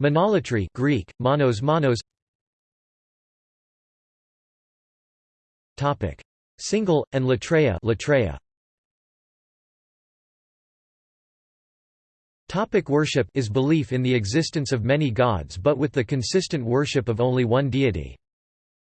Monolatry Greek, monos monos Topic. Single, and latreia, latreia. Topic worship is belief in the existence of many gods but with the consistent worship of only one deity.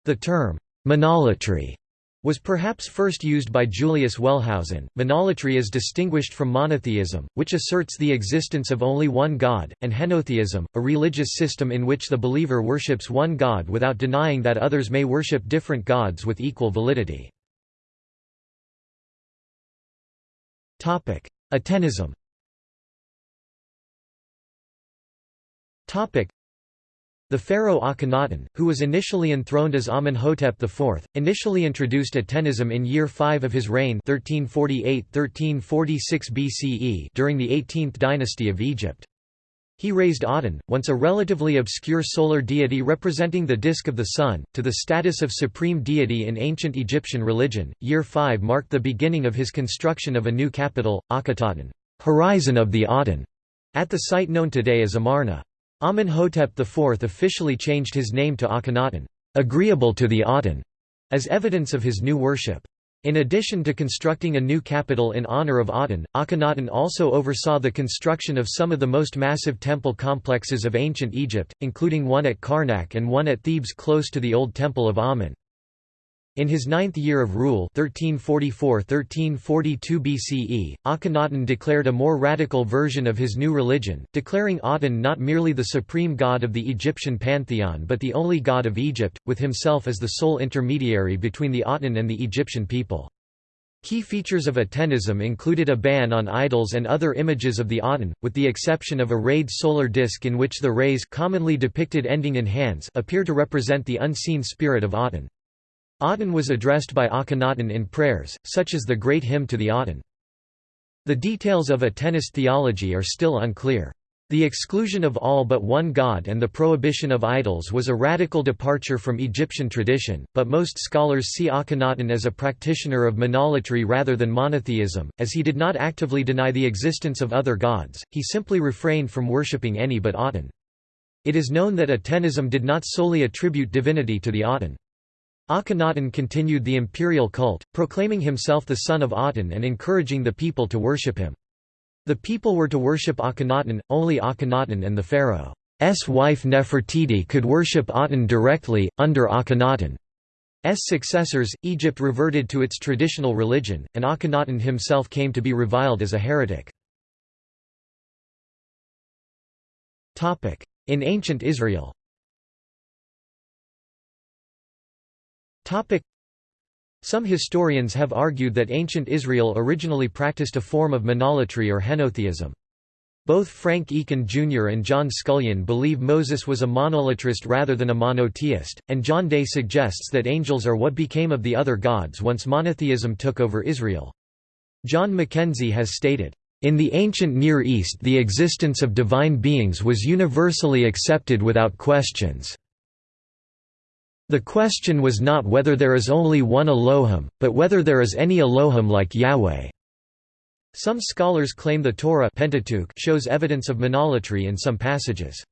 The term, monolatry, was perhaps first used by Julius Wellhausen. Monolatry is distinguished from monotheism, which asserts the existence of only one god, and henotheism, a religious system in which the believer worships one god without denying that others may worship different gods with equal validity. Atenism the pharaoh Akhenaten, who was initially enthroned as Amenhotep IV, initially introduced Atenism in year 5 of his reign 1348–1346 BCE during the 18th dynasty of Egypt. He raised Aten, once a relatively obscure solar deity representing the disk of the sun, to the status of supreme deity in ancient Egyptian religion. Year 5 marked the beginning of his construction of a new capital, Akhetaten, horizon of the Aten, at the site known today as Amarna. Amenhotep IV officially changed his name to Akhenaten, agreeable to the Aten, as evidence of his new worship. In addition to constructing a new capital in honor of Aten, Akhenaten also oversaw the construction of some of the most massive temple complexes of ancient Egypt, including one at Karnak and one at Thebes close to the old Temple of Amun. In his ninth year of rule 1344–1342 BCE, Akhenaten declared a more radical version of his new religion, declaring Aten not merely the supreme god of the Egyptian pantheon but the only god of Egypt, with himself as the sole intermediary between the Aten and the Egyptian people. Key features of Atenism included a ban on idols and other images of the Aten, with the exception of a rayed solar disk in which the rays commonly depicted ending in hands appear to represent the unseen spirit of Aten. Aten was addressed by Akhenaten in prayers, such as the Great Hymn to the Aten. The details of Atenist theology are still unclear. The exclusion of all but one god and the prohibition of idols was a radical departure from Egyptian tradition, but most scholars see Akhenaten as a practitioner of monolatry rather than monotheism, as he did not actively deny the existence of other gods, he simply refrained from worshipping any but Aten. It is known that Atenism did not solely attribute divinity to the Aten. Akhenaten continued the imperial cult, proclaiming himself the son of Aten and encouraging the people to worship him. The people were to worship Akhenaten, only Akhenaten and the pharaoh's wife Nefertiti could worship Aten directly, under Akhenaten. S successors, Egypt reverted to its traditional religion, and Akhenaten himself came to be reviled as a heretic. In ancient Israel Some historians have argued that ancient Israel originally practiced a form of monolatry or henotheism. Both Frank Eakin Jr. and John Scullion believe Moses was a monolatrist rather than a monotheist, and John Day suggests that angels are what became of the other gods once monotheism took over Israel. John McKenzie has stated, "...in the ancient Near East the existence of divine beings was universally accepted without questions." The question was not whether there is only one Elohim, but whether there is any Elohim like Yahweh. Some scholars claim the Torah Pentateuch shows evidence of monolatry in some passages.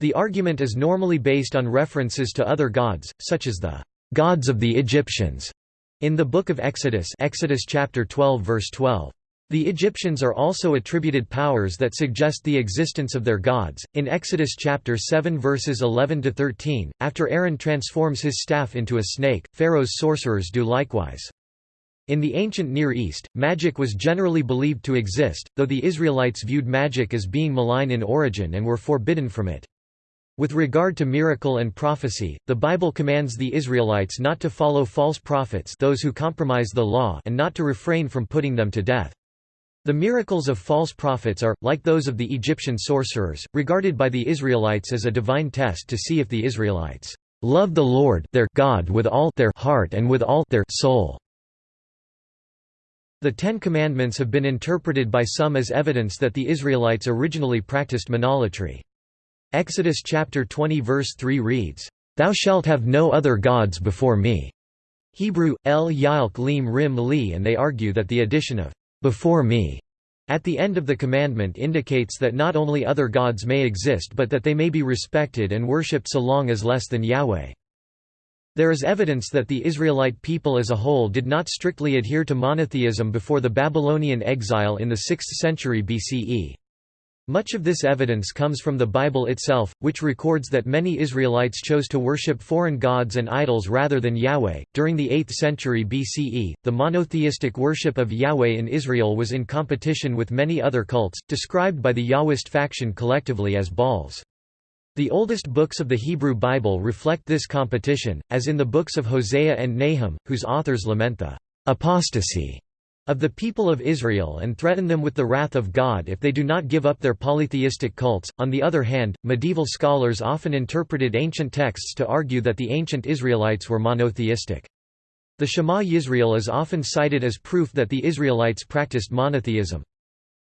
The argument is normally based on references to other gods, such as the gods of the Egyptians in the Book of Exodus Exodus chapter 12 verse 12. The Egyptians are also attributed powers that suggest the existence of their gods. In Exodus chapter 7 verses 11 to 13, after Aaron transforms his staff into a snake, Pharaoh's sorcerers do likewise. In the ancient Near East, magic was generally believed to exist, though the Israelites viewed magic as being malign in origin and were forbidden from it. With regard to miracle and prophecy, the Bible commands the Israelites not to follow false prophets those who compromise the law and not to refrain from putting them to death. The miracles of false prophets are, like those of the Egyptian sorcerers, regarded by the Israelites as a divine test to see if the Israelites love the Lord their God with all their heart and with all their soul. The Ten Commandments have been interpreted by some as evidence that the Israelites originally practiced monolatry. Exodus chapter 20 verse 3 reads, "Thou shalt have no other gods before me." Hebrew, el yalk lim rim li and they argue that the addition of before me, at the end of the commandment indicates that not only other gods may exist but that they may be respected and worshipped so long as less than Yahweh. There is evidence that the Israelite people as a whole did not strictly adhere to monotheism before the Babylonian exile in the 6th century BCE. Much of this evidence comes from the Bible itself, which records that many Israelites chose to worship foreign gods and idols rather than Yahweh. During the 8th century BCE, the monotheistic worship of Yahweh in Israel was in competition with many other cults, described by the Yahwist faction collectively as Baals. The oldest books of the Hebrew Bible reflect this competition, as in the books of Hosea and Nahum, whose authors lament the apostasy of the people of Israel and threaten them with the wrath of God if they do not give up their polytheistic cults. On the other hand, medieval scholars often interpreted ancient texts to argue that the ancient Israelites were monotheistic. The Shema Yisrael is often cited as proof that the Israelites practiced monotheism.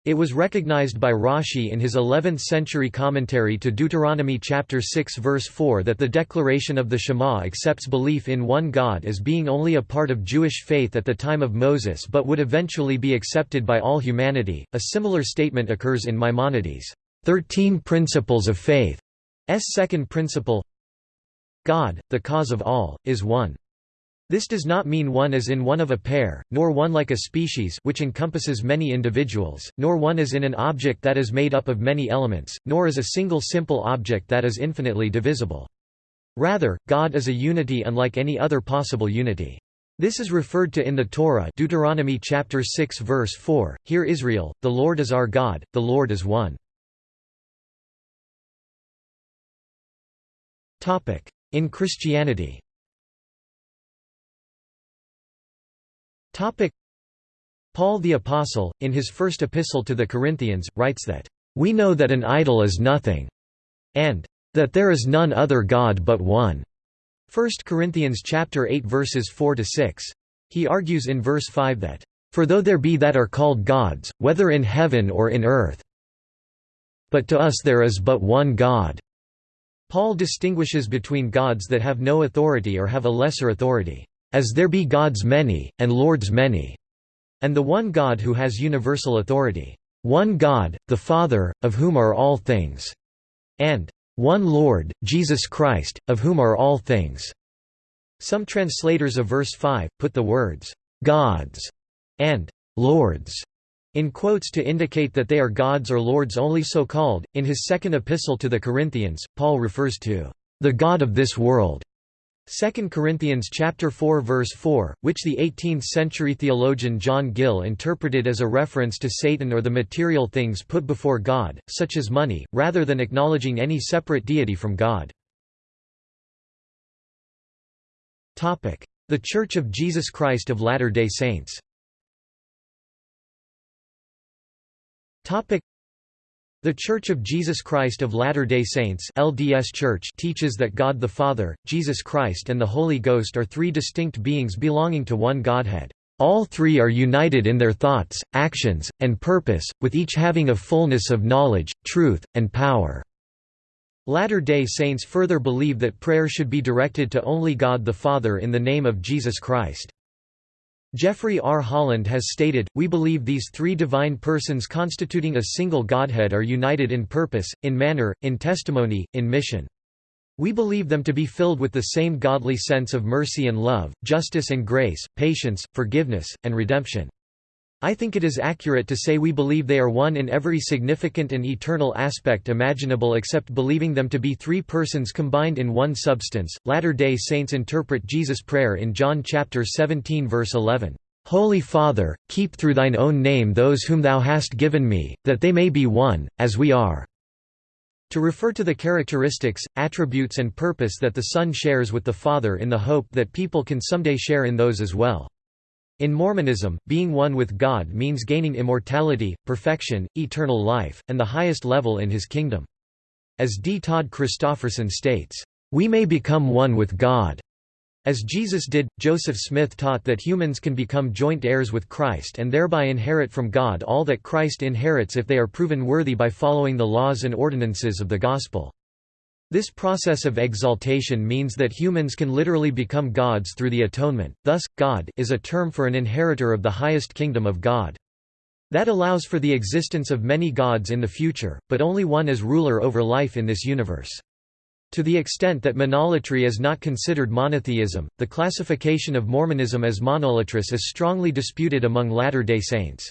It was recognized by Rashi in his 11th-century commentary to Deuteronomy chapter 6 verse 4 that the declaration of the Shema accepts belief in one God as being only a part of Jewish faith at the time of Moses but would eventually be accepted by all humanity. A similar statement occurs in Maimonides' 13 Principles of Faith. S second principle God, the cause of all, is one. This does not mean one as in one of a pair, nor one like a species which encompasses many individuals, nor one as in an object that is made up of many elements, nor as a single simple object that is infinitely divisible. Rather, God is a unity unlike any other possible unity. This is referred to in the Torah Deuteronomy chapter 6 verse 4, Hear Israel, the Lord is our God, the Lord is one. In Christianity Paul the Apostle, in his first epistle to the Corinthians, writes that, "...we know that an idol is nothing," and "...that there is none other God but one." 1 Corinthians chapter 8 verses 4 to 6. He argues in verse 5 that, "For though there be that are called gods, whether in heaven or in earth, but to us there is but one God." Paul distinguishes between gods that have no authority or have a lesser authority as there be gods many, and lords many, and the one God who has universal authority. One God, the Father, of whom are all things, and one Lord, Jesus Christ, of whom are all things. Some translators of verse 5, put the words, gods, and lords in quotes to indicate that they are gods or lords only so called. In his second epistle to the Corinthians, Paul refers to the God of this world 2 Corinthians chapter 4 verse 4, which the 18th-century theologian John Gill interpreted as a reference to Satan or the material things put before God, such as money, rather than acknowledging any separate deity from God. The Church of Jesus Christ of Latter-day Saints the Church of Jesus Christ of Latter-day Saints LDS Church teaches that God the Father, Jesus Christ and the Holy Ghost are three distinct beings belonging to one Godhead. All three are united in their thoughts, actions, and purpose, with each having a fullness of knowledge, truth, and power. Latter-day Saints further believe that prayer should be directed to only God the Father in the name of Jesus Christ. Jeffrey R. Holland has stated, We believe these three divine persons constituting a single Godhead are united in purpose, in manner, in testimony, in mission. We believe them to be filled with the same godly sense of mercy and love, justice and grace, patience, forgiveness, and redemption. I think it is accurate to say we believe they are one in every significant and eternal aspect imaginable except believing them to be three persons combined in one substance. Latter-day Saints interpret Jesus' prayer in John chapter 17 verse 11. Holy Father, keep through thine own name those whom thou hast given me, that they may be one, as we are." To refer to the characteristics, attributes and purpose that the Son shares with the Father in the hope that people can someday share in those as well. In Mormonism, being one with God means gaining immortality, perfection, eternal life, and the highest level in his kingdom. As D. Todd Christofferson states, "...we may become one with God." As Jesus did, Joseph Smith taught that humans can become joint heirs with Christ and thereby inherit from God all that Christ inherits if they are proven worthy by following the laws and ordinances of the Gospel. This process of exaltation means that humans can literally become gods through the atonement, thus, God is a term for an inheritor of the highest kingdom of God. That allows for the existence of many gods in the future, but only one as ruler over life in this universe. To the extent that monolatry is not considered monotheism, the classification of Mormonism as monolatrous is strongly disputed among Latter-day Saints.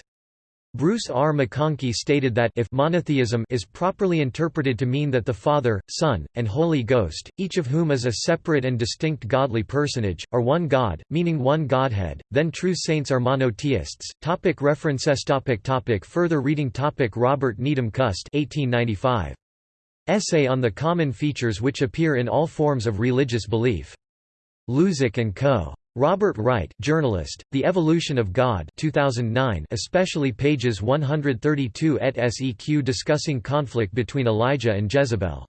Bruce R. McConkie stated that if monotheism is properly interpreted to mean that the Father, Son, and Holy Ghost, each of whom is a separate and distinct godly personage, are one God, meaning one Godhead, then true saints are monotheists. Topic references topic topic Further reading topic Robert Needham Cust 1895. Essay on the common features which appear in all forms of religious belief. Luzac & Co. Robert Wright, journalist, The Evolution of God 2009 especially pages 132 et seq discussing conflict between Elijah and Jezebel.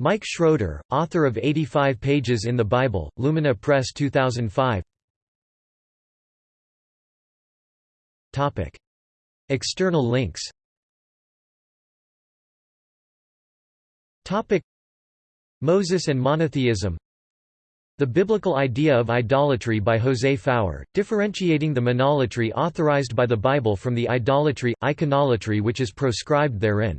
Mike Schroeder, author of 85 Pages in the Bible, Lumina Press 2005 External links. Moses and monotheism the Biblical Idea of Idolatry by José Faur, differentiating the monolatry authorized by the Bible from the idolatry, iconolatry which is proscribed therein.